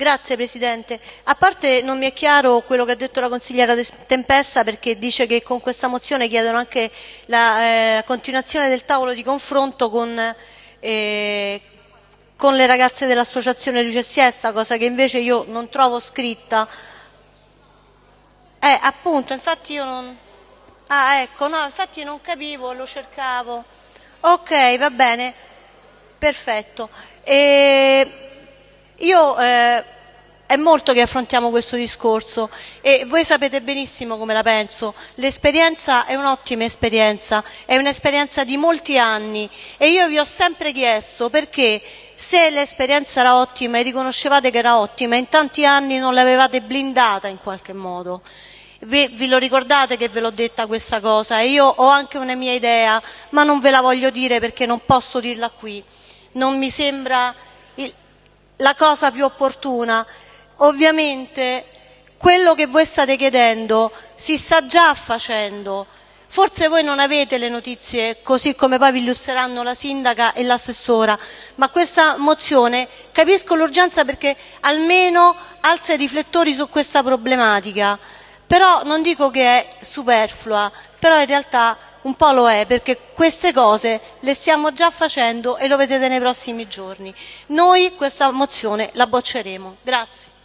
Grazie Presidente. A parte non mi è chiaro quello che ha detto la consigliera Tempesta perché dice che con questa mozione chiedono anche la eh, continuazione del tavolo di confronto con, eh, con le ragazze dell'associazione Luce Siesta, cosa che invece io non trovo scritta. Eh, appunto, infatti io non... Ah, ecco, no, infatti non capivo, lo cercavo. Ok, va bene, perfetto. E... Io eh, è molto che affrontiamo questo discorso e voi sapete benissimo come la penso. L'esperienza è un'ottima esperienza, è un'esperienza di molti anni e io vi ho sempre chiesto perché se l'esperienza era ottima e riconoscevate che era ottima, in tanti anni non l'avevate blindata in qualche modo. Vi, vi, lo ricordate che ve l'ho detta questa cosa? E io ho anche una mia idea, ma non ve la voglio dire perché non posso dirla qui. Non mi sembra la cosa più opportuna. Ovviamente quello che voi state chiedendo si sta già facendo. Forse voi non avete le notizie così come poi vi illustreranno la sindaca e l'assessora, ma questa mozione capisco l'urgenza perché almeno alza i riflettori su questa problematica. Però non dico che è superflua, però in realtà un po' lo è perché queste cose le stiamo già facendo e lo vedrete nei prossimi giorni. Noi questa mozione la bocceremo. Grazie.